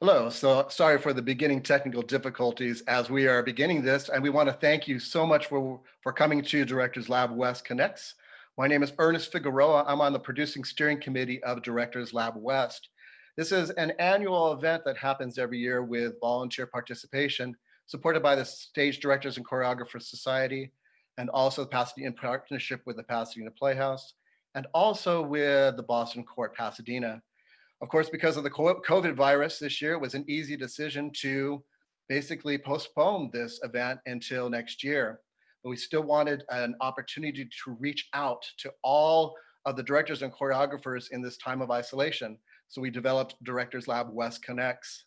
Hello, so sorry for the beginning technical difficulties as we are beginning this, and we want to thank you so much for, for coming to Directors Lab West Connects. My name is Ernest Figueroa. I'm on the producing steering committee of Directors Lab West. This is an annual event that happens every year with volunteer participation, supported by the Stage Directors and Choreographers Society, and also Pasadena in partnership with the Pasadena Playhouse, and also with the Boston Court Pasadena. Of course, because of the COVID virus this year, it was an easy decision to basically postpone this event until next year. But we still wanted an opportunity to reach out to all of the directors and choreographers in this time of isolation. So we developed Directors Lab West Connects.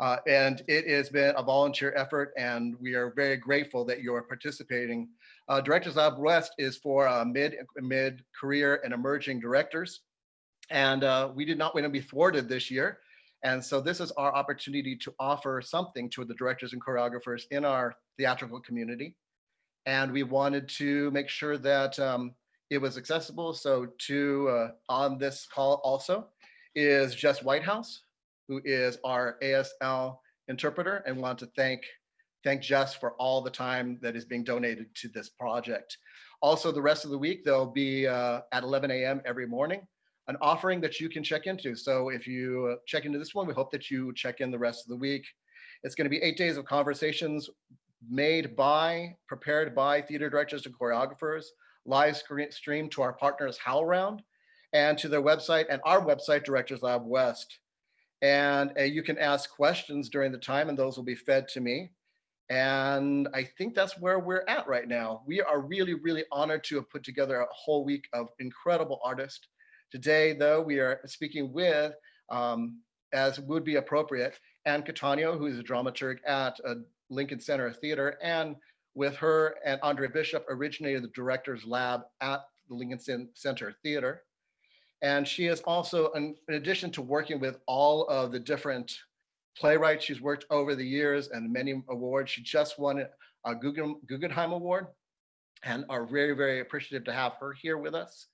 Uh, and it has been a volunteer effort and we are very grateful that you're participating. Uh, Directors Lab West is for uh, mid, mid career and emerging directors. And uh, we did not want to be thwarted this year. And so this is our opportunity to offer something to the directors and choreographers in our theatrical community. And we wanted to make sure that um, it was accessible. So to uh, on this call also is Jess Whitehouse, who is our ASL interpreter and want to thank thank Jess for all the time that is being donated to this project. Also, the rest of the week, they'll be uh, at 11 a.m. every morning an offering that you can check into. So if you uh, check into this one, we hope that you check in the rest of the week. It's going to be eight days of conversations made by, prepared by theater directors and choreographers, live stream to our partners HowlRound and to their website and our website, Directors Lab West. And uh, you can ask questions during the time and those will be fed to me. And I think that's where we're at right now. We are really, really honored to have put together a whole week of incredible artists Today, though, we are speaking with, um, as would be appropriate, Anne Cattaneo, who is a dramaturg at uh, Lincoln Center Theater, and with her and Andre Bishop originated the Director's Lab at the Lincoln Center Theater. And she is also, in, in addition to working with all of the different playwrights she's worked over the years and many awards, she just won a Guggenheim Award and are very, very appreciative to have her here with us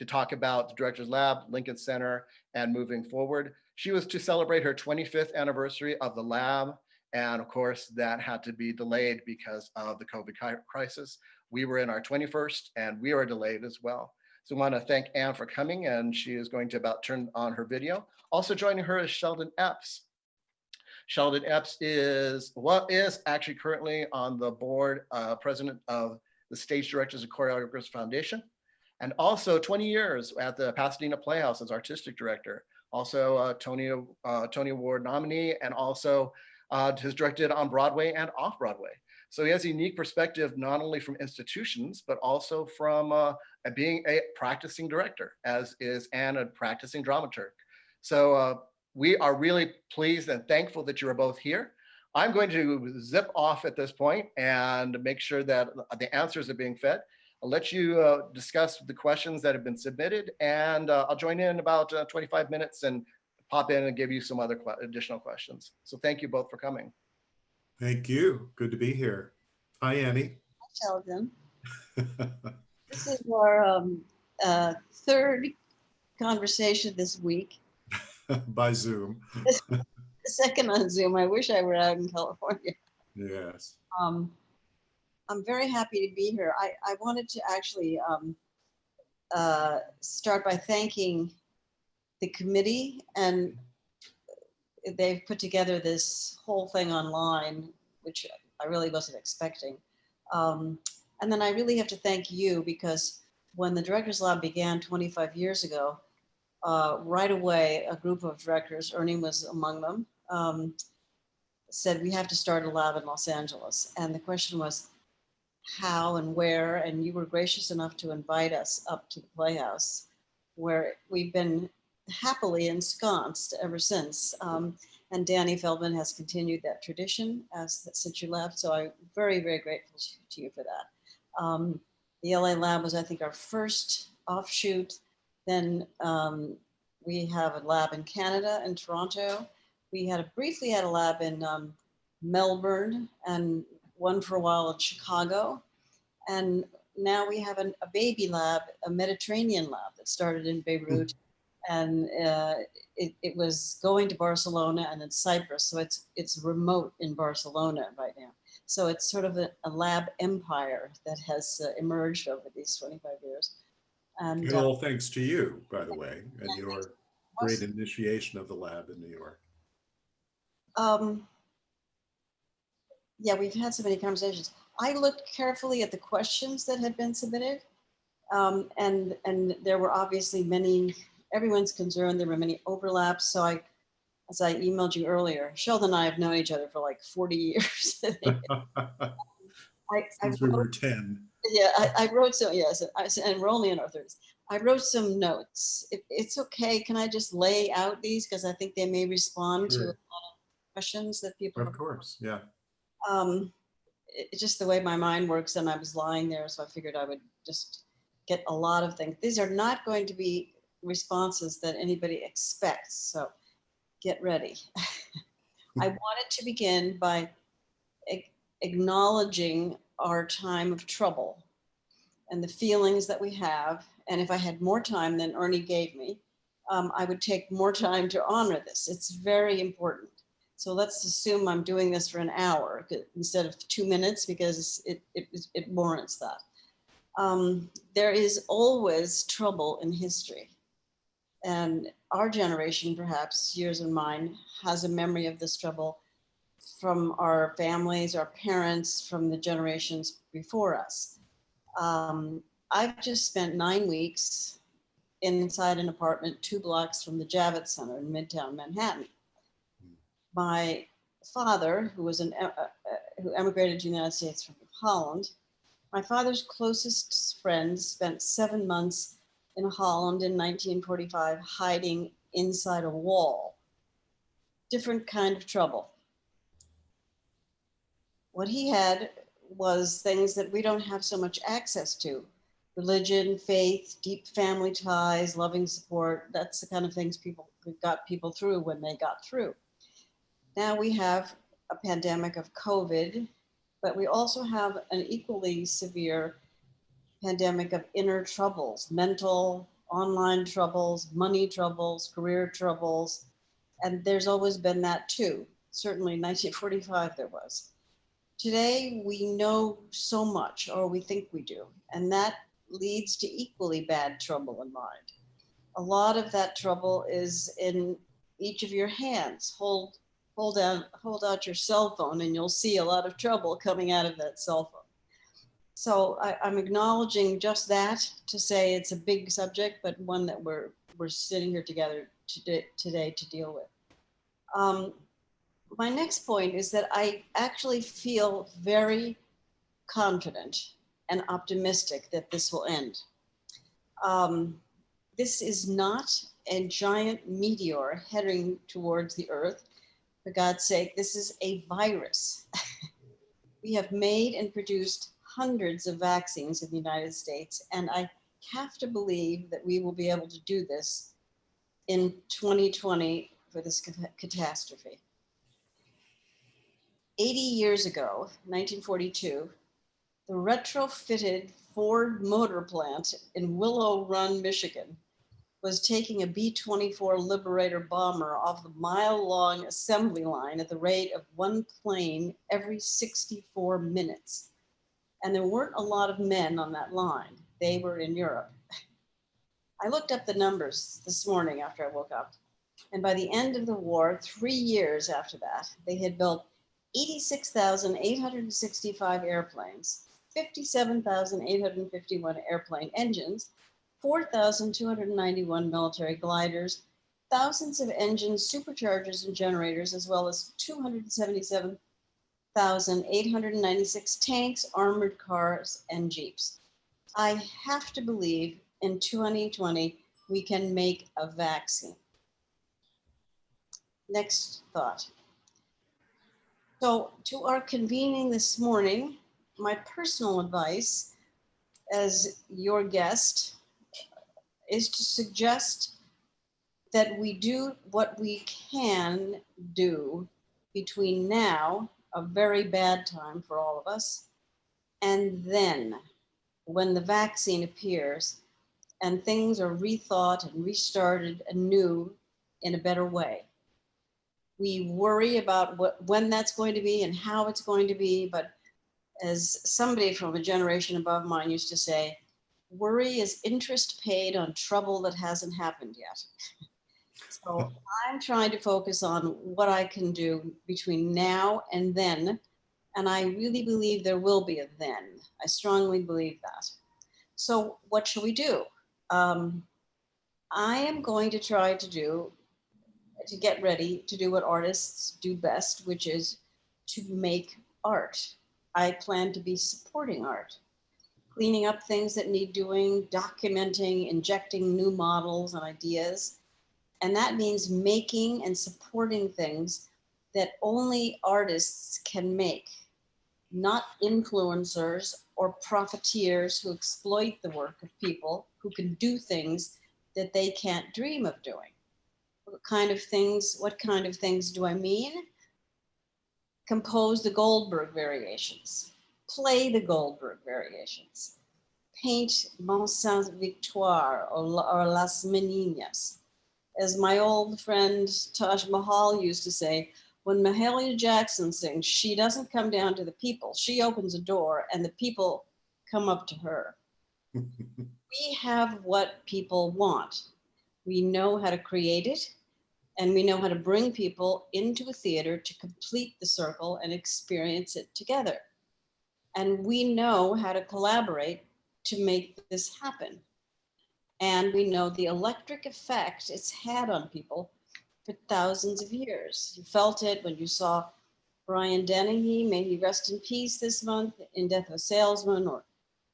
to talk about the Director's Lab, Lincoln Center, and moving forward. She was to celebrate her 25th anniversary of the lab. And of course, that had to be delayed because of the COVID crisis. We were in our 21st and we are delayed as well. So I want to thank Anne for coming and she is going to about turn on her video. Also joining her is Sheldon Epps. Sheldon Epps is what is actually currently on the board uh, president of the Stage Directors and Choreographers Foundation and also 20 years at the Pasadena Playhouse as artistic director. Also uh, Tony, uh, Tony Award nominee and also uh, has directed on Broadway and off Broadway. So he has a unique perspective, not only from institutions, but also from uh, being a practicing director, as is Anne, a practicing dramaturg. So uh, we are really pleased and thankful that you are both here. I'm going to zip off at this point and make sure that the answers are being fed. I'll let you uh, discuss the questions that have been submitted and uh, I'll join in about uh, 25 minutes and pop in and give you some other qu additional questions. So thank you both for coming. Thank you. Good to be here. Hi, Annie. Hi, Sheldon. this is our um, uh, third conversation this week. By Zoom. second on Zoom. I wish I were out in California. Yes. Um, I'm very happy to be here. I, I wanted to actually um, uh, start by thanking the committee and they've put together this whole thing online, which I really wasn't expecting. Um, and then I really have to thank you because when the Directors Lab began 25 years ago, uh, right away, a group of directors, Ernie was among them, um, said we have to start a lab in Los Angeles. And the question was, how and where, and you were gracious enough to invite us up to the Playhouse, where we've been happily ensconced ever since. Um, and Danny Feldman has continued that tradition as since you left. So I'm very, very grateful to you for that. Um, the LA lab was, I think, our first offshoot. Then um, we have a lab in Canada, in Toronto. We had a briefly had a lab in um, Melbourne and one for a while in Chicago. And now we have an, a baby lab, a Mediterranean lab that started in Beirut. And uh, it, it was going to Barcelona and then Cyprus. So it's, it's remote in Barcelona right now. So it's sort of a, a lab empire that has uh, emerged over these 25 years. And And uh, all thanks to you, by the way, and your great initiation of the lab in New York. Um, yeah, we've had so many conversations. I looked carefully at the questions that had been submitted. Um, and, and there were obviously many, everyone's concerned, there were many overlaps. So I, as I emailed you earlier, Sheldon and I have known each other for like 40 years. I, I Since we were wrote- 10. yeah, I, I wrote some, yes, I and we're only in our thirties. I wrote some notes. If it's okay, can I just lay out these? Because I think they may respond to a lot of questions that people Of course, yeah. Um, it's just the way my mind works and I was lying there, so I figured I would just get a lot of things. These are not going to be responses that anybody expects, so get ready. I wanted to begin by acknowledging our time of trouble and the feelings that we have. And if I had more time than Ernie gave me, um, I would take more time to honor this. It's very important. So let's assume I'm doing this for an hour instead of two minutes because it, it, it warrants that. Um, there is always trouble in history. And our generation, perhaps yours and mine, has a memory of this trouble from our families, our parents, from the generations before us. Um, I've just spent nine weeks inside an apartment two blocks from the Javits Center in Midtown Manhattan my father, who was an uh, uh, who emigrated to the United States from Holland, my father's closest friends spent seven months in Holland in 1945, hiding inside a wall. Different kind of trouble. What he had was things that we don't have so much access to religion, faith, deep family ties, loving support. That's the kind of things people got people through when they got through. Now we have a pandemic of COVID, but we also have an equally severe pandemic of inner troubles, mental, online troubles, money troubles, career troubles. And there's always been that too. Certainly 1945 there was. Today we know so much, or we think we do, and that leads to equally bad trouble in mind. A lot of that trouble is in each of your hands. Hold hold out hold out your cell phone and you'll see a lot of trouble coming out of that cell phone. So I, I'm acknowledging just that to say it's a big subject, but one that we're we're sitting here together today, today to deal with. Um, my next point is that I actually feel very confident and optimistic that this will end. Um, this is not a giant meteor heading towards the earth for God's sake, this is a virus. we have made and produced hundreds of vaccines in the United States, and I have to believe that we will be able to do this in 2020 for this catastrophe. 80 years ago, 1942, the retrofitted Ford motor plant in Willow Run, Michigan, was taking a B 24 Liberator bomber off the mile long assembly line at the rate of one plane every 64 minutes. And there weren't a lot of men on that line, they were in Europe. I looked up the numbers this morning after I woke up. And by the end of the war, three years after that, they had built 86,865 airplanes, 57,851 airplane engines, 4,291 military gliders, thousands of engines, superchargers, and generators, as well as 277,896 tanks, armored cars, and jeeps. I have to believe in 2020 we can make a vaccine. Next thought. So, to our convening this morning, my personal advice as your guest is to suggest that we do what we can do between now, a very bad time for all of us, and then when the vaccine appears, and things are rethought and restarted anew in a better way. We worry about what, when that's going to be and how it's going to be, but as somebody from a generation above mine used to say, worry is interest paid on trouble that hasn't happened yet. So I'm trying to focus on what I can do between now and then. And I really believe there will be a then. I strongly believe that. So what shall we do? Um, I am going to try to do, to get ready to do what artists do best, which is to make art. I plan to be supporting art, cleaning up things that need doing, documenting, injecting new models and ideas. And that means making and supporting things that only artists can make, not influencers or profiteers who exploit the work of people who can do things that they can't dream of doing. What kind of things, what kind of things do I mean? Compose the Goldberg variations, play the Goldberg variations, paint Mont Sainte-Victoire or, or Las Meninas. As my old friend Taj Mahal used to say, when Mahalia Jackson sings, she doesn't come down to the people. She opens a door and the people come up to her. we have what people want. We know how to create it and we know how to bring people into a theater to complete the circle and experience it together. And we know how to collaborate to make this happen. And we know the electric effect it's had on people for thousands of years. You felt it when you saw Brian Dennehy, may he rest in peace this month in Death of a Salesman, or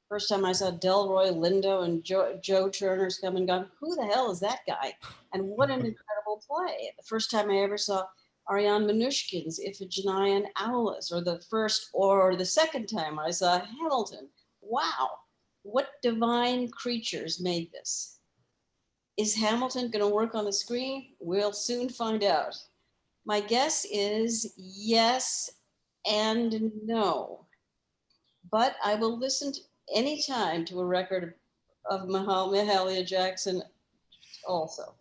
first time I saw Delroy Lindo and Joe, Joe Turner's come and gone. Who the hell is that guy? And what an incredible play. The first time I ever saw Ariane Mnouchkine's Iphigenia and Aulis, or the first or the second time I saw Hamilton. Wow, what divine creatures made this? Is Hamilton going to work on the screen? We'll soon find out. My guess is yes and no. But I will listen to anytime to a record of Mahalia Jackson also.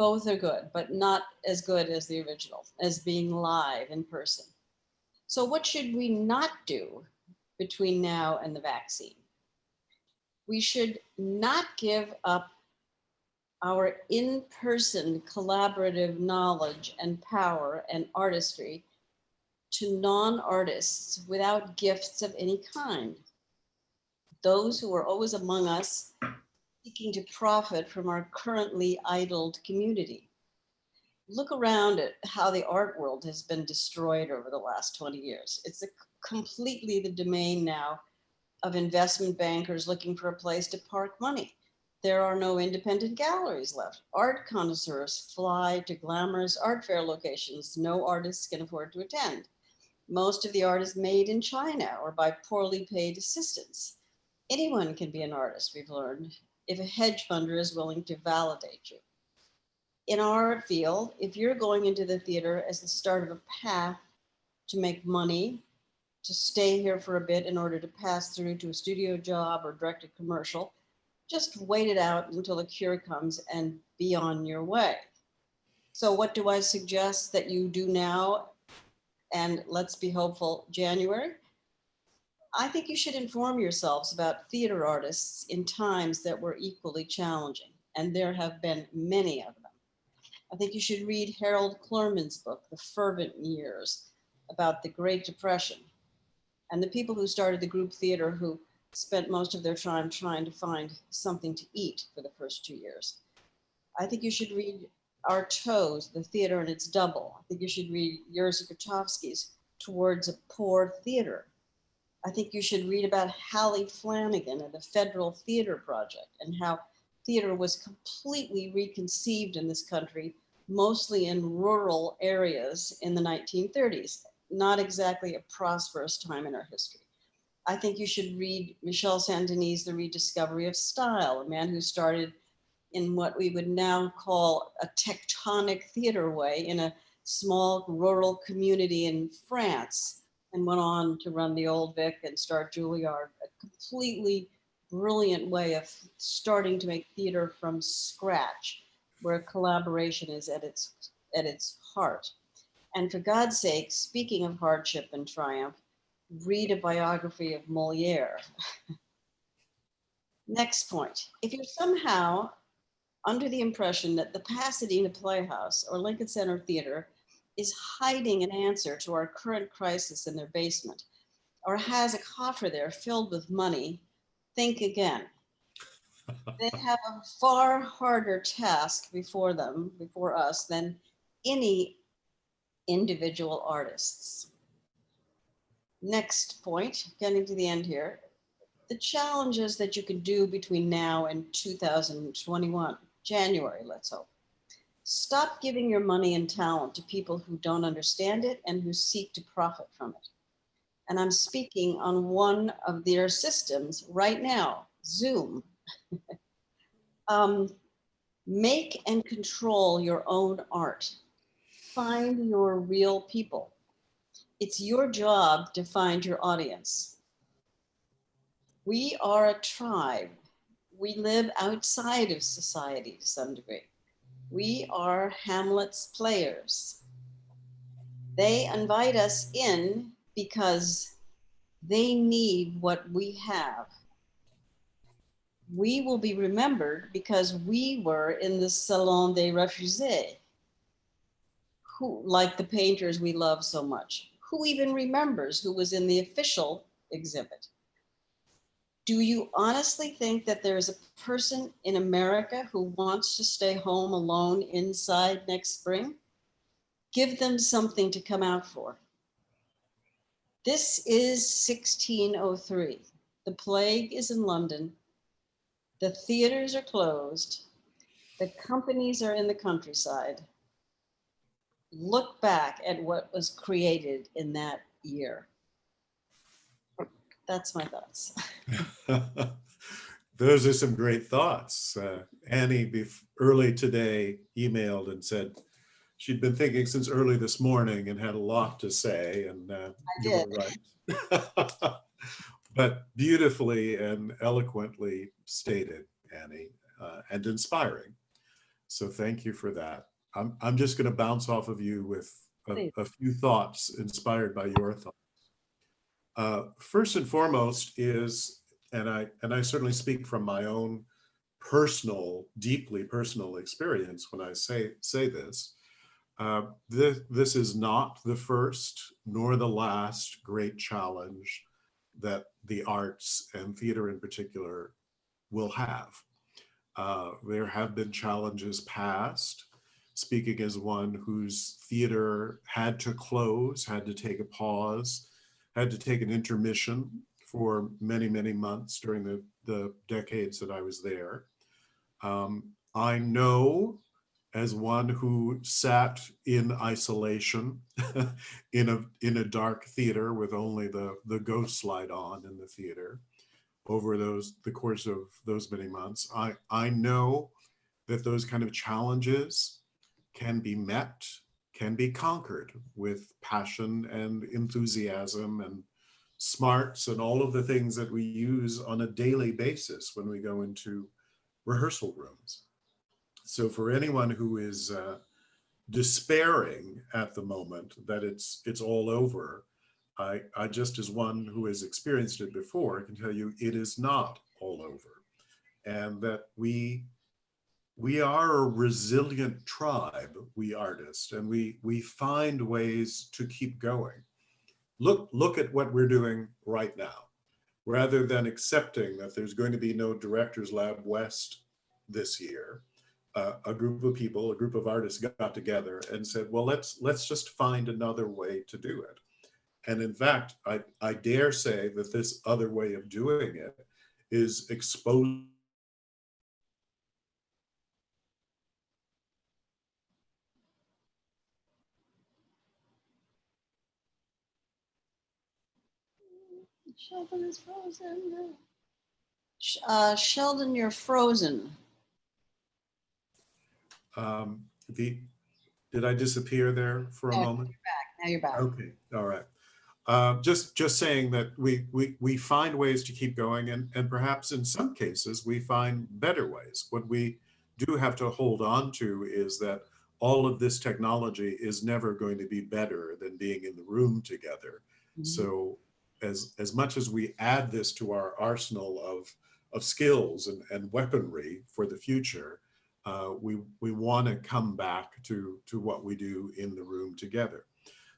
Both are good, but not as good as the original, as being live in person. So what should we not do between now and the vaccine? We should not give up our in-person collaborative knowledge and power and artistry to non-artists without gifts of any kind. Those who are always among us seeking to profit from our currently idled community. Look around at how the art world has been destroyed over the last 20 years. It's a completely the domain now of investment bankers looking for a place to park money there are no independent galleries left. Art connoisseurs fly to glamorous art fair locations no artists can afford to attend. Most of the art is made in China or by poorly paid assistants. Anyone can be an artist, we've learned, if a hedge funder is willing to validate you. In our field, if you're going into the theater as the start of a path to make money, to stay here for a bit in order to pass through to a studio job or direct a commercial, just wait it out until the cure comes and be on your way. So what do I suggest that you do now? And let's be hopeful, January. I think you should inform yourselves about theater artists in times that were equally challenging, and there have been many of them. I think you should read Harold Clurman's book, The Fervent Years, about the Great Depression, and the people who started the group theater who spent most of their time trying to find something to eat for the first two years. I think you should read Artaud's, The Theater and Its Double. I think you should read Jerzy Grotowski's Towards a Poor Theater. I think you should read about Hallie Flanagan and the Federal Theater Project and how theater was completely reconceived in this country, mostly in rural areas in the 1930s, not exactly a prosperous time in our history. I think you should read Michel Saint-Denis' The Rediscovery of Style, a man who started in what we would now call a tectonic theater way in a small rural community in France and went on to run the Old Vic and start Juilliard, a completely brilliant way of starting to make theater from scratch, where collaboration is at its at its heart. And for God's sake, speaking of hardship and triumph, read a biography of Moliere. Next point. If you're somehow under the impression that the Pasadena Playhouse or Lincoln Center Theater is hiding an answer to our current crisis in their basement or has a coffer there filled with money, think again. They have a far harder task before them, before us, than any individual artists. Next point, getting to the end here, the challenges that you can do between now and 2021, January, let's hope. Stop giving your money and talent to people who don't understand it and who seek to profit from it. And I'm speaking on one of their systems right now, Zoom. um, make and control your own art. Find your real people. It's your job to find your audience. We are a tribe. We live outside of society to some degree. We are Hamlet's players. They invite us in because they need what we have. We will be remembered because we were in the Salon des Refusés, who, like the painters we love so much. Who even remembers who was in the official exhibit? Do you honestly think that there is a person in America who wants to stay home alone inside next spring? Give them something to come out for. This is 1603. The plague is in London. The theaters are closed. The companies are in the countryside. Look back at what was created in that year. That's my thoughts. Those are some great thoughts. Uh, Annie, bef- early today, emailed and said she'd been thinking since early this morning and had a lot to say. And uh, I you were right. but beautifully and eloquently stated, Annie, uh, and inspiring. So thank you for that. I'm, I'm just going to bounce off of you with a, a few thoughts inspired by your thoughts. Uh, first and foremost is, and I and I certainly speak from my own personal, deeply personal experience when I say say this. Uh, this this is not the first nor the last great challenge that the arts and theater in particular will have. Uh, there have been challenges past. Speaking as one whose theater had to close, had to take a pause, had to take an intermission for many, many months during the, the decades that I was there. Um, I know as one who sat in isolation in a in a dark theater with only the the ghost light on in the theater over those the course of those many months i i know that those kind of challenges can be met can be conquered with passion and enthusiasm and smarts and all of the things that we use on a daily basis when we go into rehearsal rooms. So for anyone who is uh, despairing at the moment that it's it's all over, I, I just as one who has experienced it before can tell you it is not all over, and that we we are a resilient tribe, we artists, and we we find ways to keep going. Look look at what we're doing right now. Rather than accepting that there's going to be no Directors Lab West this year, uh, a group of people, a group of artists got together and said, well, let's let's just find another way to do it. And in fact, I, I dare say that this other way of doing it is exposed Sheldon is frozen. Uh, Sheldon, you're frozen. um, the did I disappear there for a No. moment? Now you're back. Okay, all right. Uh, just just saying that we we we find ways to keep going, and and perhaps in some cases we find better ways. What we do have to hold on to is that all of this technology is never going to be better than being in the room together. Mhm. So as as much as we add this to our arsenal of of skills and, and weaponry for the future, uh, we we want to come back to to what we do in the room together.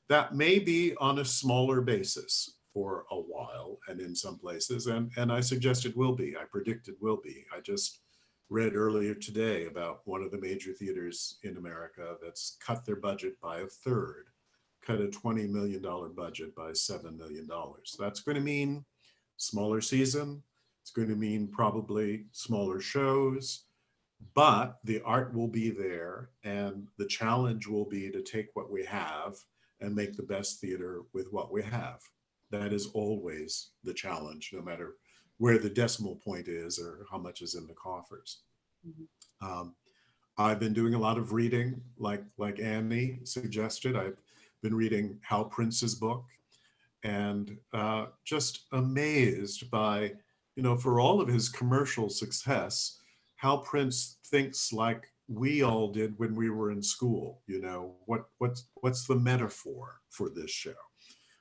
That may be on a smaller basis for a while and in some places, and and I suggest it will be. I predict it will be. I just read earlier today about one of the major theaters in America that's cut their budget by a third cut a $20 million budget by $7 million. That's going to mean smaller season. It's going to mean probably smaller shows, but the art will be there. And the challenge will be to take what we have and make the best theater with what we have. That is always the challenge, no matter where the decimal point is or how much is in the coffers. Mhm. Um, I've been doing a lot of reading, like like Annie suggested. I've been reading Hal Prince's book and uh, just amazed by, you know, for all of his commercial success, Hal Prince thinks like we all did when we were in school. You know, what what's what's the metaphor for this show?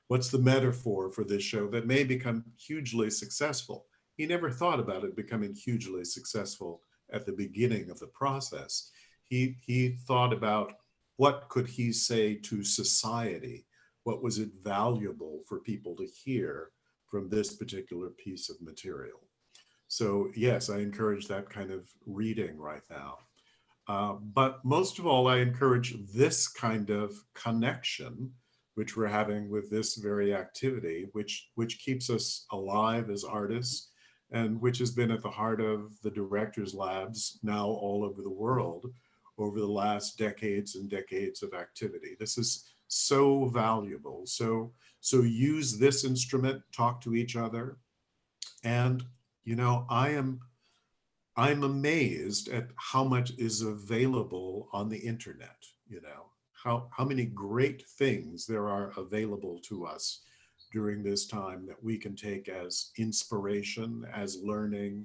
What's the metaphor for this show that may become hugely successful? He never thought about it becoming hugely successful at the beginning of the process. He he thought about what could he say to society? What was it valuable for people to hear from this particular piece of material? So yes, I encourage that kind of reading right now. Uh, but most of all, I encourage this kind of connection, which we're having with this very activity, which which keeps us alive as artists, and which has been at the heart of the directors' labs now all over the world over the last decades and decades of activity. This is so valuable. So, so use this instrument, talk to each other. And, you know, I am, I'm amazed at how much is available on the internet, you know, how, how many great things there are available to us during this time that we can take as inspiration, as learning,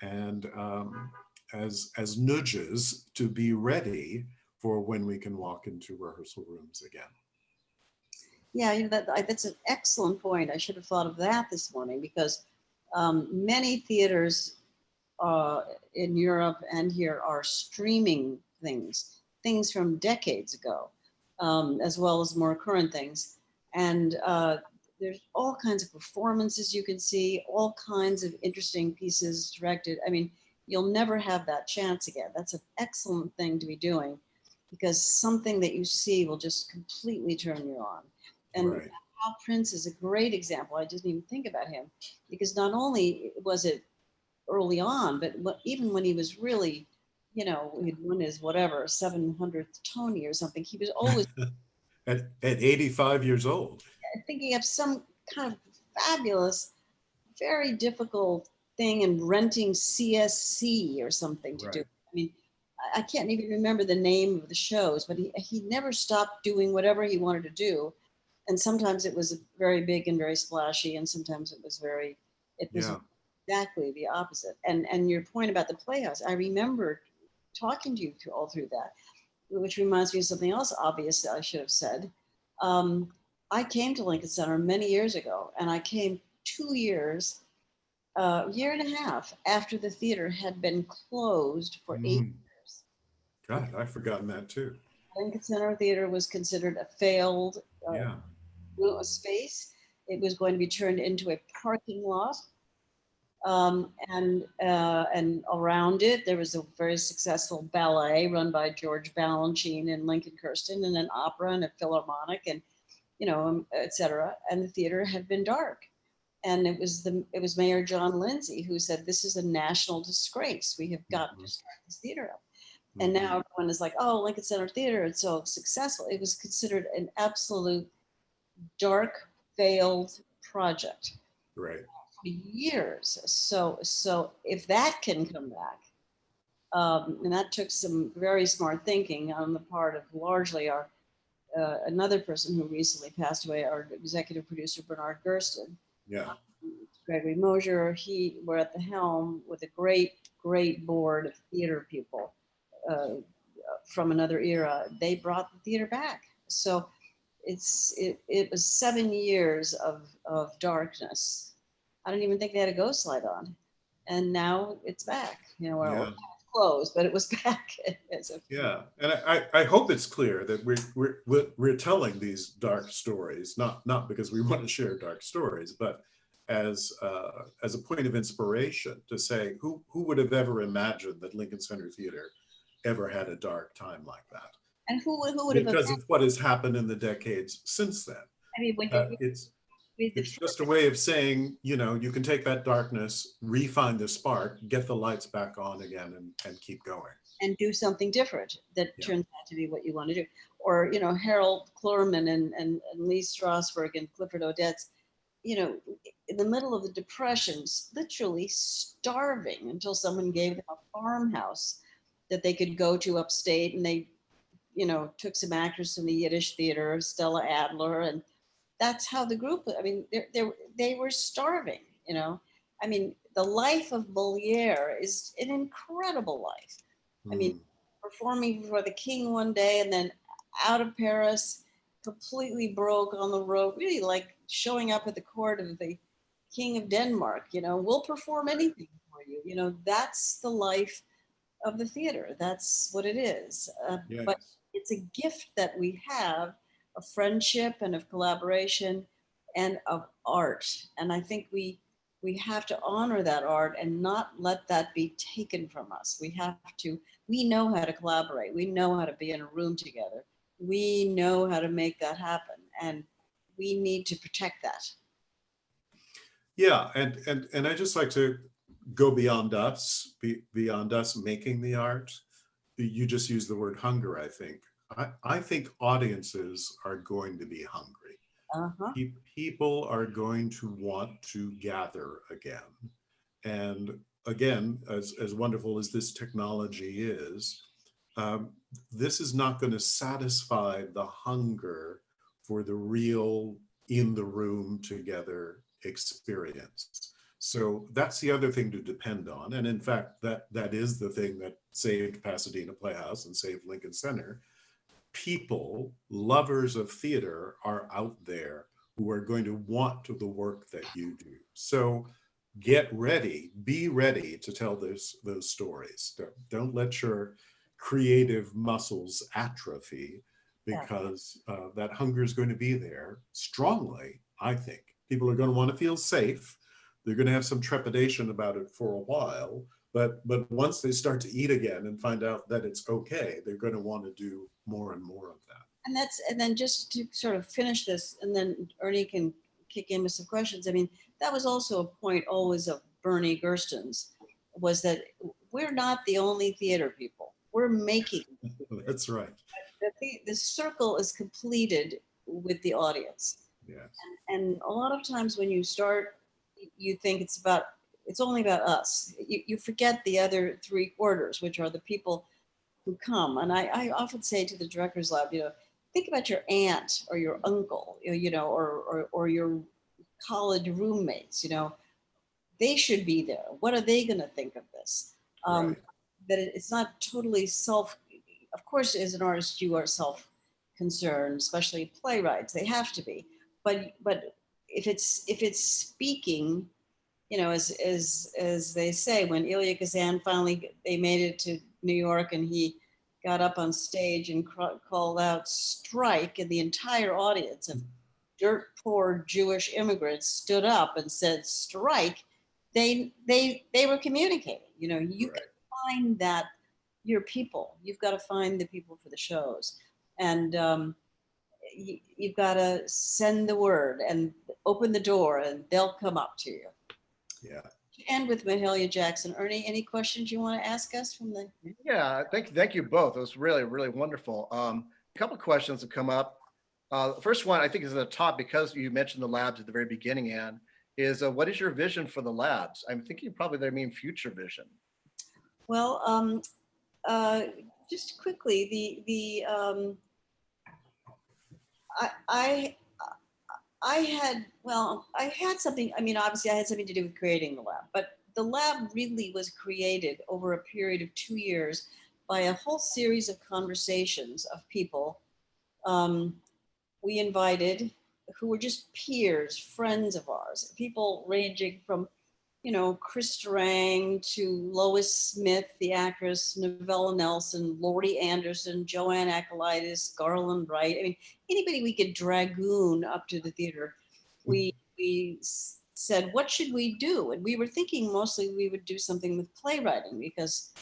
and um, as as nudges to be ready for when we can walk into rehearsal rooms again. Yeah, you know, that, that's an excellent point. I should have thought of that this morning because um, many theaters uh, in Europe and here are streaming things, things from decades ago, um, as well as more current things. And uh, there's all kinds of performances you can see, all kinds of interesting pieces directed. I mean, you'll never have that chance again. That's an excellent thing to be doing because something that you see will just completely turn you on. And right. Hal Prince is a great example. I didn't even think about him because not only was it early on, but even when he was really, you know, he'd won his whatever 700th Tony or something, he was always at, at 85 years old. thinking of some kind of fabulous, very difficult thing and renting CSC or something to do. I mean, I- I can't even remember the name of the shows, but he, he never stopped doing whatever he wanted to do. And sometimes it was very big and very splashy, and sometimes it was very, it was Yeah. exactly the opposite. And and your point about the Playhouse, I remember talking to you through, all through that, which reminds me of something else obvious that I should have said. Um, I came to Lincoln Center many years ago, and I came two years, uh, year and a half after the theater had been closed for eight Mm. years. God, I've forgotten that too. Lincoln Center Theater was considered a failed uh, Yeah. space. It was going to be turned into a parking lot. Um, and uh, and around it, there was a very successful ballet run by George Balanchine and Lincoln Kirstein, and an opera and a philharmonic, and you know, um, et cetera. And the theater had been dark. And it was the it was Mayor John Lindsay who said, "This is a national disgrace. We have got Mhm. to start this theater up." And now everyone is like, "Oh, Lincoln Center Theater, it's so successful." It was considered an absolute dark, failed project Right. for years. So, so if that can come back, um, and that took some very smart thinking on the part of largely our uh, another person who recently passed away, our executive producer Bernard Gersten, Yeah. Gregory Mosher, he were at the helm with a great, great board of theater people uh, from another era. They brought the theater back. So it's it, it was seven years of of darkness. I don't even think they had a ghost light on, and now it's back. You know, Yeah. Closed, but it was back. as Yeah, and I, I I hope it's clear that we're, we're, we're, we're telling these dark stories, not, not because we want to share dark stories, but as, uh, as a point of inspiration to say, who, who would have ever imagined that Lincoln Center Theater ever had a dark time like that? and who would who would have Because of what has happened in the decades since then. I mean, when Uh, It's, it's just a way of saying, you know, you can take that darkness, refine the spark, get the lights back on again and, and keep going. and do something different that Yeah. turns out to be what you want to do. Or, you know, Harold Clurman and, and, and Lee Strasberg and Clifford Odets, you know, in the middle of the depressions, literally starving until someone gave them a farmhouse that they could go to upstate and they, you know, took some actors from the Yiddish theater, Stella Adler, and that's how the group, I mean, they they they were starving, you know. I mean, the life of Moliere is an incredible life I mean, Mm. performing for the king one day and then out of Paris, completely broke on the road, really like showing up at the court of the king of Denmark, you know, we'll perform anything for you. You know, that's the life of the theater. That's what it is. Uh, Yes. But it's a gift that we have of friendship and of collaboration and of art. And I think we we have to honor that art and not let that be taken from us. We have to, we know how to collaborate. We know how to be in a room together. We know how to make that happen. And we need to protect that. Yeah, and and and I just like to go beyond us, be, beyond us making the art. You just use the word hunger. I think. I, I think audiences are going to be hungry. Uh-huh. Pe- People are going to want to gather again, and again, as as wonderful as this technology is, um, this is not going to satisfy the hunger for the real in the room together experience. So that's the other thing to depend on. And in fact, that that is the thing that saved Pasadena Playhouse and saved Lincoln Center. People, lovers of theater, are out there who are going to want to the work that you do. So get ready, be ready to tell those those stories. Don't, don't let your creative muscles atrophy because uh, that hunger is going to be there strongly, I think. People are going to want to feel safe. They're going to have some trepidation about it for a while, but but once they start to eat again and find out that it's okay, they're going to want to do more and more of that. And that's, and then just to sort of finish this, and then Ernie can kick in with some questions. I mean, that was also a point always of Bernie Gersten's, was that we're not the only theater people. We're making That's right. the, the, circle is completed with the audience. Yes. And a lot of times when you start, you think it's about, it's only about us. You, you forget the other three quarters, which are the people who come. And I, I often say to the director's lab, you know, think about your aunt or your uncle, you know, or, or, or your college roommates, you know, they should be there. What are they going to think of this? Um, Right. that it's not totally self of course as an artist you are self concerned especially playwrights they have to be but but if it's if it's speaking you know as as as they say when Elia Kazan finally they made it to New York and he got up on stage and called out strike and the entire audience of dirt poor Jewish immigrants stood up and said strike they they they were communicating you know you Right. find that your people. You've got to find the people for the shows, and um, you, you've got to send the word and open the door, and they'll come up to you. Yeah. And with Mahalia Jackson, Ernie, any questions you want to ask us from the? Yeah, thank, thank you both. It was really, really wonderful. Um, a couple of questions have come up. Uh, the first one I think is at the top because you mentioned the labs at the very beginning, Anne, is uh, what is your vision for the labs? I'm thinking probably they mean future vision. Well, um, uh, just quickly, the the um, I, I, I had, well, I had something, I mean, obviously I had something to do with creating the lab, but the lab really was created over a period of two years by a whole series of conversations of people. Um, we invited who were just peers, friends of ours, people ranging from, you know, Chris Durang to Lois Smith, the actress, Novella Nelson, Laurie Anderson, Joanne Akalaitis, Garland Wright. I mean, anybody we could dragoon up to the theater. Hmm. We we said, what should we do? And we were thinking mostly we would do something with playwriting because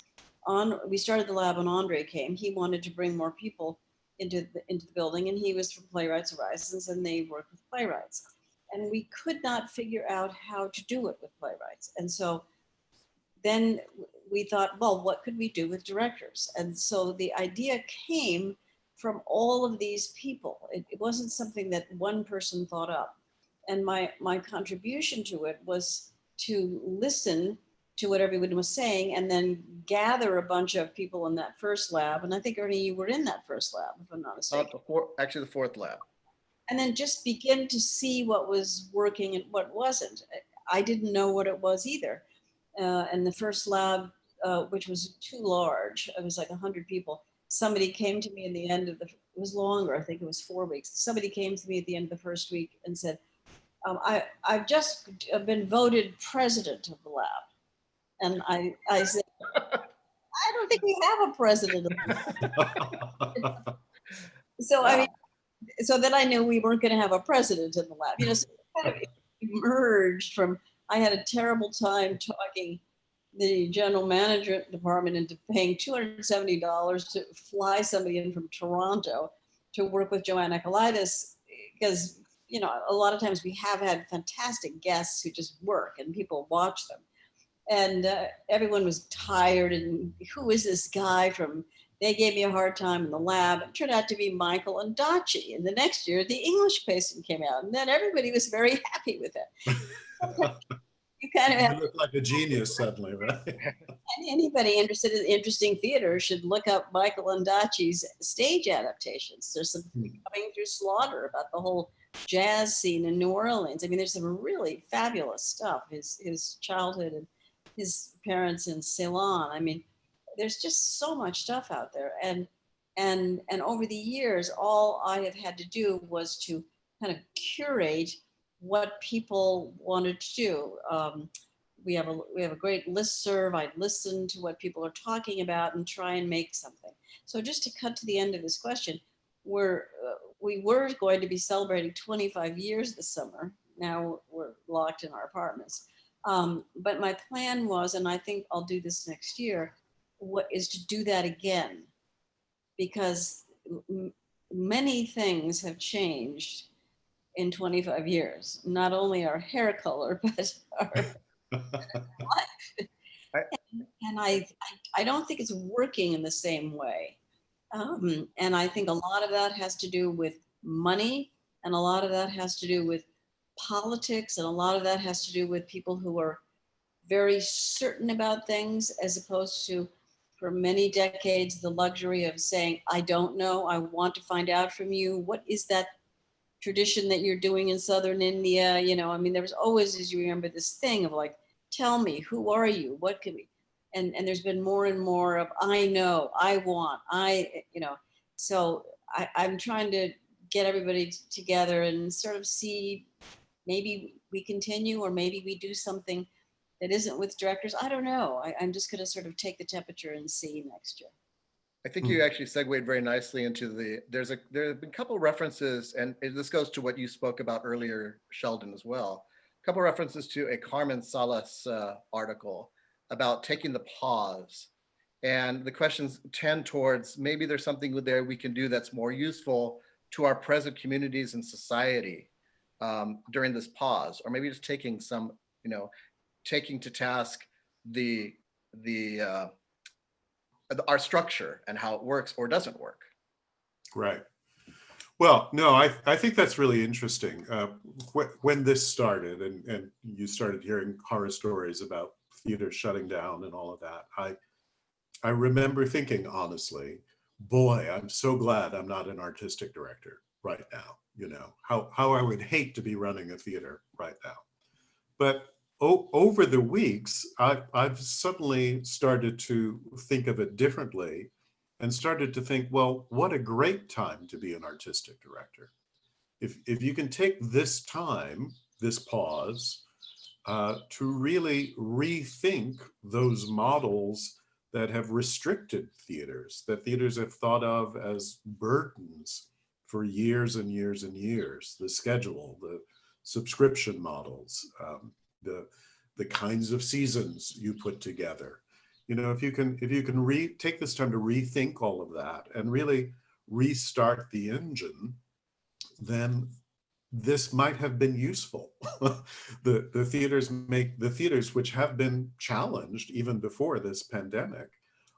on we started the lab when Andre came. He wanted to bring more people into the into the building, and he was from Playwrights Horizons, and they work with playwrights. And we could not figure out how to do it with playwrights. And so then we thought, well, what could we do with directors? And so the idea came from all of these people. It, it wasn't something that one person thought up. And my my contribution to it was to listen to what everyone was saying and then gather a bunch of people in that first lab. And I think Ernie, you were in that first lab, if I'm not Not mistaken. the fourth, actually the fourth lab. And then just begin to see what was working and what wasn't. I didn't know what it was either. Uh, and the first lab, uh, which was too large, it was like 100 people. Somebody came to me in the end of the, it was longer, I think it was four weeks. Somebody came to me at the end of the first week and said, um, I, I've just been voted president of the lab. And I, I said, I don't think we have a president. of the lab." So I mean, so then I knew we weren't going to have a president in the lab. You know, so kind of emerged from. I had a terrible time talking the general management department into paying two hundred and seventy dollars to fly somebody in from Toronto to work with Joanne Akalaitis because you know a lot of times we have had fantastic guests who just work and people watch them and uh, everyone was tired and who is this guy from they gave me a hard time in the lab. It turned out to be Michael Ondaatje. And the next year, the English patient came out, and then everybody was very happy with it. you kind of have You look like a genius suddenly, right? and anybody interested in interesting theater should look up Michael Ondaatje's stage adaptations. There's some Hmm. coming through Slaughter about the whole jazz scene in New Orleans. I mean, there's some really fabulous stuff. His his childhood and his parents in Ceylon. I mean, there's just so much stuff out there. And and and over the years, all I have had to do was to kind of curate what people wanted to do. Um, we have a we have a great list serve. I listen to what people are talking about and try and make something. So just to cut to the end of this question, we're uh, we were going to be celebrating 25 years this summer. Now we're locked in our apartments. Um, but my plan was, and I think I'll do this next year, what is to do that again, because many things have changed in 25 years. Not only our hair color, but our life—and I, I, I don't think it's working in the same way. Um, and I think a lot of that has to do with money, and a lot of that has to do with politics, and a lot of that has to do with people who are very certain about things, as opposed to, for many decades, the luxury of saying, I don't know, I want to find out from you. What is that tradition that you're doing in southern India? You know, I mean, there was always, as you remember, this thing of like, tell me, who are you? What can we? and and there's been more and more of i know i want i eh, you know so I, i'm trying to get everybody together and sort of see maybe we continue or maybe we do something that isn't with directors i don't know I, i'm just going to sort of take the temperature and see next year I think Hmm. you actually segued very nicely into the, there's a, there have been a couple references, and this goes to what you spoke about earlier, Sheldon, as well. A couple references to a Carmen Salas uh, article about taking the pause. And the questions tend towards maybe there's something there we can do that's more useful to our present communities and society um, during this pause, or maybe just taking some, you know, taking to task the, the, uh, our structure and how it works or doesn't work. Right. Well, no, I, I think that's really interesting. Uh, wh- when this started and, and you started hearing horror stories about theater shutting down and all of that, I, I remember thinking honestly, boy, I'm so glad I'm not an artistic director, right now, you know, how, how I would hate to be running a theater right now. But over the weeks, I, I've suddenly started to think of it differently and started to think, well, what a great time to be an artistic director. If, if you can take this time, this pause, uh, to really rethink those models that have restricted theaters, that theaters have thought of as burdens for years and years and years. The schedule, the subscription models, um, the the kinds of seasons you put together. You know, if you can if you can re take this time to rethink all of that and really restart the engine, then this might have been useful. the the theaters make the theaters which have been challenged even before this pandemic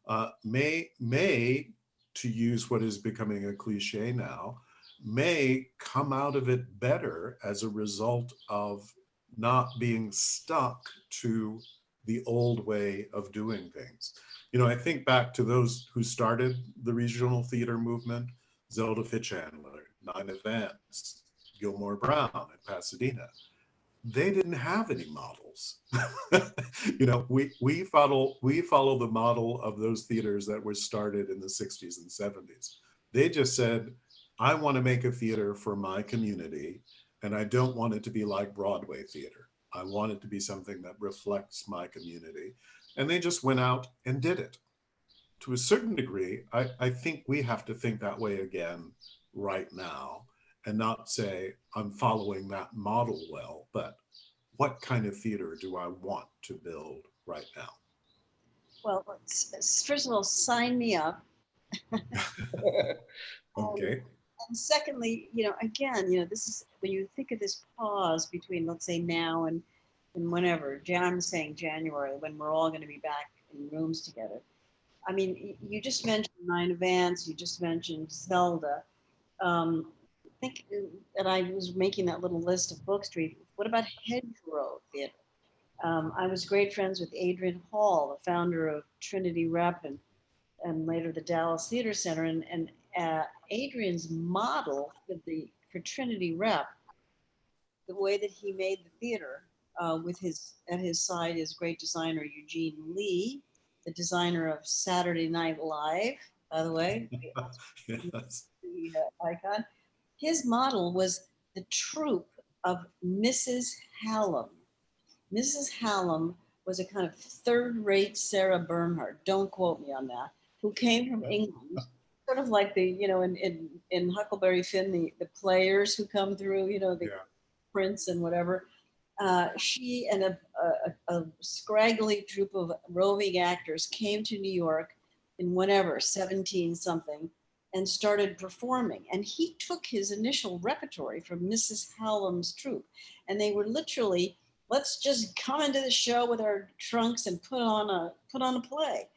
uh, may may to use what is becoming a cliche now may come out of it better as a result of not being stuck to the old way of doing things. You know, I think back to those who started the regional theater movement, Zelda Fichandler, Nina Vance, Gilmore Brown in Pasadena. They didn't have any models. you know, we we follow we follow the model of those theaters that were started in the 60s and 70s. They just said, I want to make a theater for my community, and I don't want it to be like Broadway theater. I want it to be something that reflects my community. And they just went out and did it. To a certain degree, I, I think we have to think that way again right now and not say, I'm following that model well, but what kind of theater do I want to build right now? Well, let's- first of all, sign me up. Okay. And secondly, you know, again, you know, this is when you think of this pause between, let's say now and and whenever. I'm saying January when we're all going to be back in rooms together. I mean, you just mentioned Nina Vance. You just mentioned Zelda. Um, I think that I was making that little list of Book Street. What about Hedgerow Theater? Um, I was great friends with Adrian Hall, the founder of Trinity Rep and and later the Dallas Theater Center. And, and uh, Adrian's model for the for Trinity Rep, the way that he made the theater uh, with his at his side is great designer Eugene Lee, the designer of Saturday Night Live, by the way, Yes. the uh, icon. His model was the troupe of Mrs. Hallam. Mrs. Hallam was a kind of third-rate Sarah Bernhardt. Don't quote me on that. Who came from England, sort of like the you know in in, in Huckleberry Finn, the the players who come through, you know the Yeah. prince and whatever. Uh, she and a, a, a scraggly troop of roving actors came to New York in whatever 17 something and started performing. And he took his initial repertory from Mrs. Hallam's troupe. And they were literally, let's just come into the show with our trunks and put on a put on a play.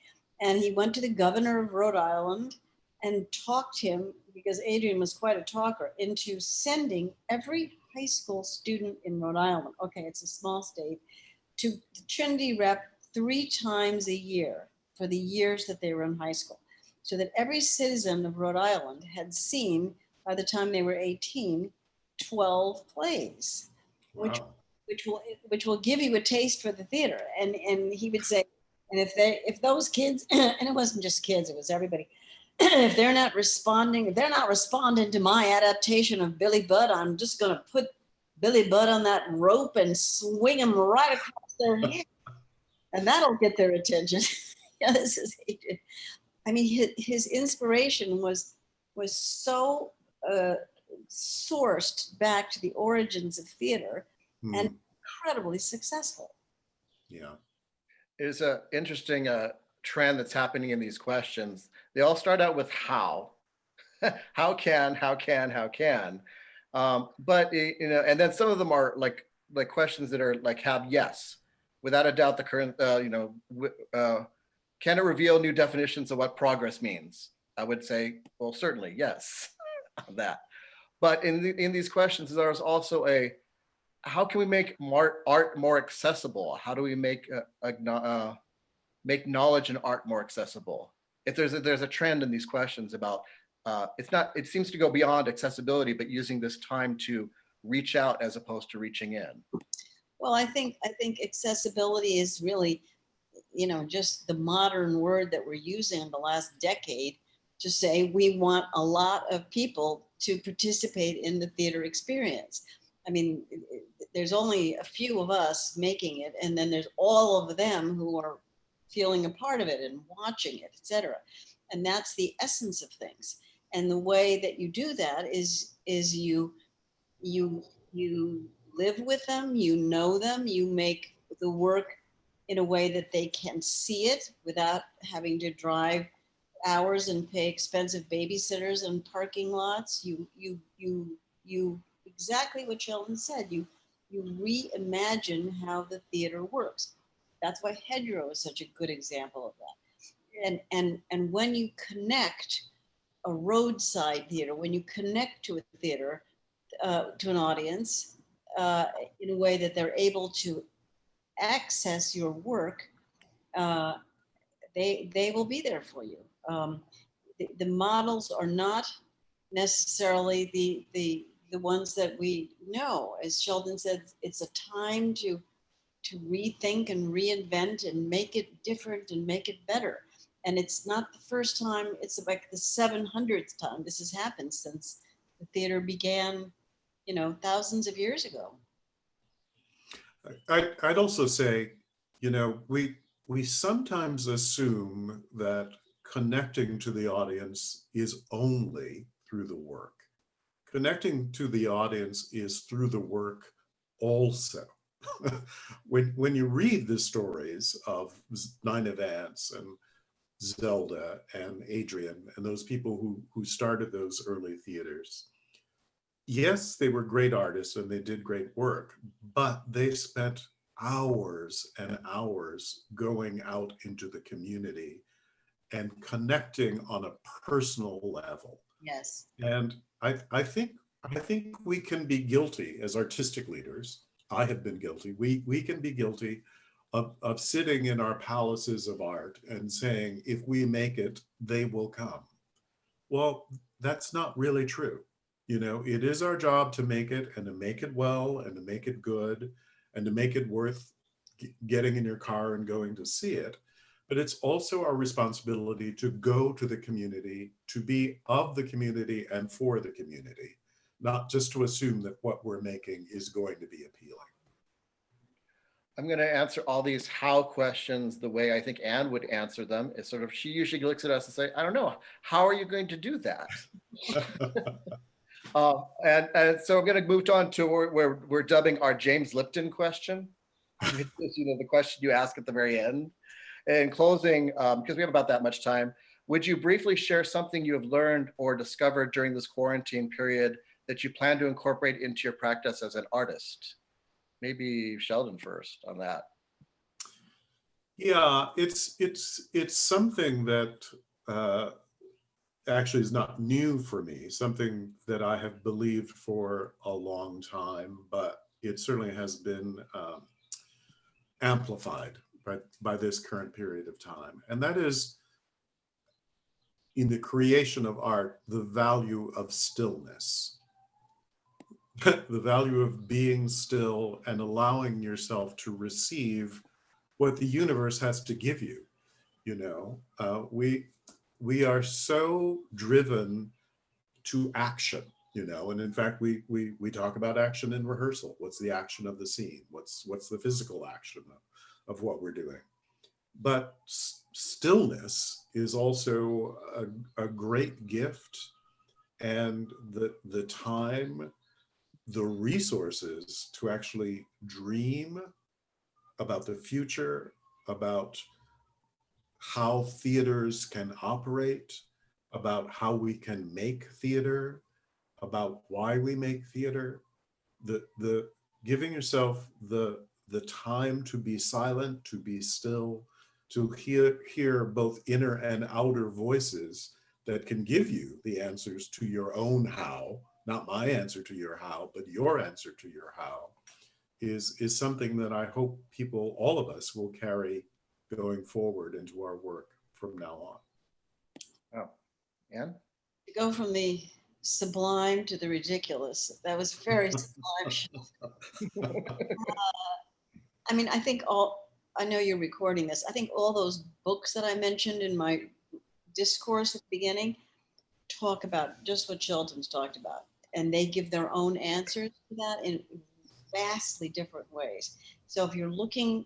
And he went to the governor of Rhode Island and talked him, because Adrian was quite a talker, into sending every high school student in Rhode Island, okay, it's a small state, to the Trinity Rep three times a year for the years that they were in high school so that every citizen of Rhode Island had seen, by the time they were 18, 12 plays, Which- which will which will give you a taste for the theater. And and he would say, and if they if those kids, and it wasn't just kids, it was everybody, if they're not responding, if they're not responding to my adaptation of Billy Budd, I'm just gonna put Billy Budd on that rope and swing him right across their head. And that'll get their attention. yeah, this is Adrian. I mean, his, his inspiration was was so uh, sourced back to the origins of theater, Hmm, and- incredibly successful. yeah. There's a interesting uh, trend that's happening in these questions. They all start out with how, how can, how can, how can, um, but y- you know, and then some of them are like like questions that are like have yes, without a doubt. The current, uh, you know, uh, can it reveal new definitions of what progress means? I would say, well, certainly yes, on that. But in the, in these questions, there's also a how can we make art more accessible? How do we make uh, uh, make knowledge and art more accessible? If there's a, there's a trend in these questions about uh, it's not, it seems to go beyond accessibility, but using this time to reach out as opposed to reaching in. Well, I think, I think accessibility is really, you know, just the modern word that we're using in the last decade to say we want a lot of people to participate in the theater experience. I mean, there's only a few of us making it, and then there's all of them who are feeling a part of it and watching it, etc. And that's the essence of things. And the way that you do that is, is you, you, you live with them, you know them, you make the work in a way that they can see it without having to drive hours and pay expensive babysitters and parking lots. You, you, you, you, exactly what Sheldon said, you, you reimagine how the theater works. That's why Hedgerow is such a good example of that. And, and, and when you connect a roadside theater, when you connect to a theater, uh, to an audience, uh, in a way that they're able to access your work, uh, they they will be there for you. Um, the, the models are not necessarily the the the ones that we know. As Sheldon said, it's a time to to rethink and reinvent and make it different and make it better. And it's not the first time, it's like the 700th time this has happened since the theater began, you know, thousands of years ago. I, I'd also say, you know, we we sometimes assume that connecting to the audience is only through the work. Connecting to the audience is through the work also. When when you read the stories of Nina Vance and Zelda and Adrian and those people who who started those early theaters, yes, they were great artists and they did great work, but they spent hours and hours going out into the community and connecting on a personal level. Yes. And I, I think I think we can be guilty as artistic leaders. I have been guilty. We we can be guilty of, of sitting in our palaces of art and saying, if we make it, they will come. Well, that's not really true. You know, it is our job to make it and to make it well and to make it good and to make it worth getting in your car and going to see it. But it's also our responsibility to go to the community, to be of the community and for the community, not just to assume that what we're making is going to be appealing. I'm going to answer all these how questions the way I think Anne would answer them. Is sort of she usually looks at us and say, I don't know, how are you going to do that? Uh, and, and so I'm going to move on to where we're, we're dubbing our James Lipton question. Is, you know, the question you ask at the very end. In closing, because we have about that much time, would you briefly share something you have learned or discovered during this quarantine period that you plan to incorporate into your practice as an artist? Maybe Sheldon first on that. Yeah, it's it's it's something that uh, actually is not new for me. Something that I have believed for a long time, but it certainly has been um, amplified by by this current period of time, and that is in the creation of art, the value of stillness. the value of being still and allowing yourself to receive what the universe has to give you you know? Uh, we we are so driven to action you know? And in fact we we we talk about action in rehearsal. What's the action of the scene? What's what's the physical action of, of what we're doing? But stillness is also a, a great gift and the the time the resources to actually dream about the future, about how theaters can operate, about how we can make theater, about why we make theater. The the giving yourself the the time to be silent, to be still, to hear hear both inner and outer voices that can give you the answers to your own how, not my answer to your how, but your answer to your how is is something that I hope people, all of us, will carry going forward into our work from now on. Oh, Anne? to go from the sublime to the ridiculous. That was very sublime. Uh, I mean, I think all, I know you're recording this. I think all those books that I mentioned in my discourse at the beginning talk about just what Sheldon's talked about. And they give their own answers to that in vastly different ways. So if you're looking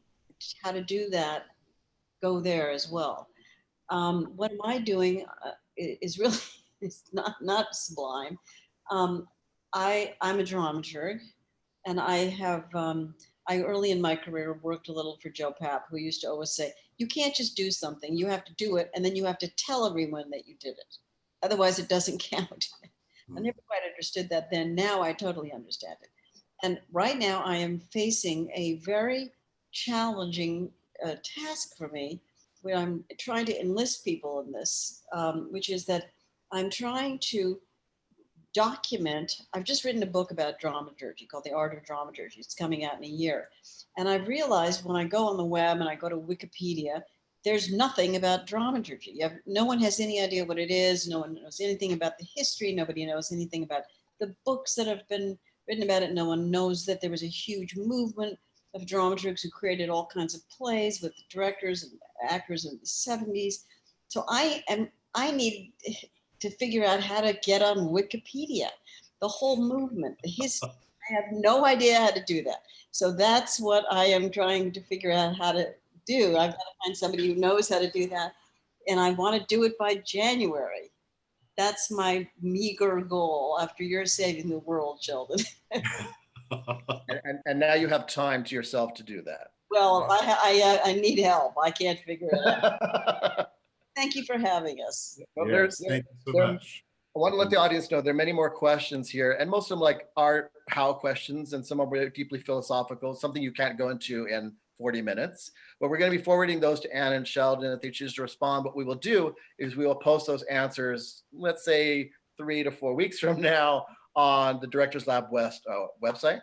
how to do that, go there as well. Um, what am I doing uh, is really, it's not, not sublime. Um, I, I'm a dramaturg and I have, um, I early in my career worked a little for Joe Papp, who used to always say, you can't just do something, you have to do it, and then you have to tell everyone that you did it. Otherwise, it doesn't count. I never quite understood that then. Now I totally understand it. And right now, I am facing a very challenging uh, task for me where I'm trying to enlist people in this, um, which is that I'm trying to document. I've just written a book about dramaturgy called The Art of Dramaturgy. It's coming out in a year. And I've realized when I go on the web and I go to Wikipedia, there's nothing about dramaturgy. You have, no one has any idea what it is. No one knows anything about the history. Nobody knows anything about the books that have been written about it. No one knows that there was a huge movement of dramaturgs who created all kinds of plays with directors and actors in the 70s. So I am I need to figure out how to get on Wikipedia, the whole movement, the history. I have no idea how to do that. So that's what I am trying to figure out how to do. I've got to find somebody who knows how to do that. And I want to do it by January. That's my meager goal after you're saving the world, Sheldon. And, and, and now you have time to yourself to do that. Well, I, I, uh, I need help. I can't figure it out. Thank you for having us. Well, Yes, there's, Thank you so there- much. I want to let the audience know there are many more questions here, and most of them like are how questions, and some are deeply philosophical, something you can't go into in 40 minutes. But we're going to be forwarding those to Ann and Sheldon if they choose to respond. What we will do is we will post those answers, let's say three to four weeks from now on the Directors Lab West uh, website.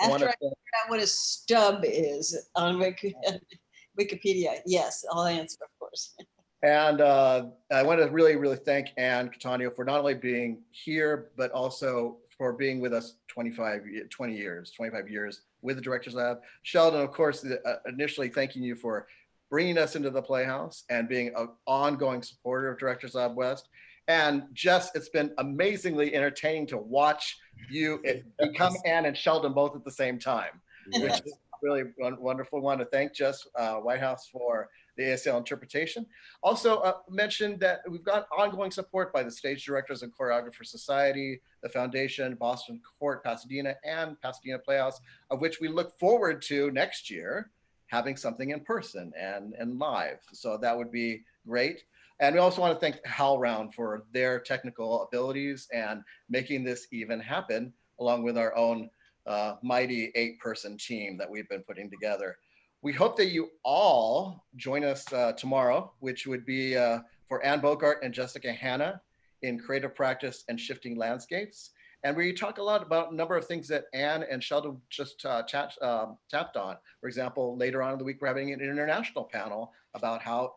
After I figure out what a stub is on Wikipedia, yes, I'll answer, of course. And uh, I want to really, really thank Anne Cattaneo for not only being here, but also for being with us 25, 20 years, 25 years with the Directors Lab. Sheldon, of course, the- uh, initially thanking you for bringing us into the Playhouse and being an ongoing supporter of Directors Lab West. And Jess, it's been amazingly entertaining to watch you become Ann and Sheldon both at the same time which is really won- wonderful. Want to thank Jess uh, Whitehouse for the ASL interpretation. Also uh, mentioned that we've got ongoing support by the Stage Directors and Choreographers Society, the Foundation, Boston Court, Pasadena, and Pasadena Playhouse, of which we look forward to next year having something in person and, and live. So that would be great. And we also want to thank HowlRound for their technical abilities and making this even happen, along with our own uh, mighty eight person team that we've been putting together. We hope that you all join us uh, tomorrow, which would be uh, for Anne Bogart and Jessica Hanna in creative practice and shifting landscapes. And we talk a lot about a number of things that Ann and Sheldon just uh, chat, um, tapped on. For example, later on in the week, we're having an international panel about how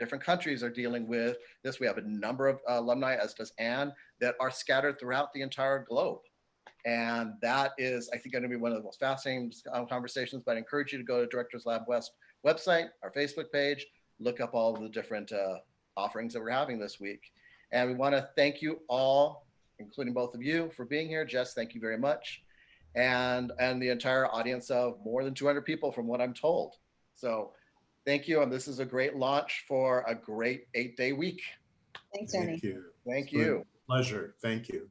different countries are dealing with this. We have a number of alumni, as does Ann, that are scattered throughout the entire globe. And that is, I think, going to be one of the most fascinating uh, conversations. But I encourage you to go to Directors Lab West website, our Facebook page, look up all of the different uh, offerings that we're having this week. And we want to thank you all, including both of you, for being here. Jess, thank you very much. And and the entire audience of more than 200 people, from what I'm told. So thank you. And this is a great launch for a great eight day week. Thanks, Ernie. Thank you. Thank It's been a you. Pleasure. Thank you.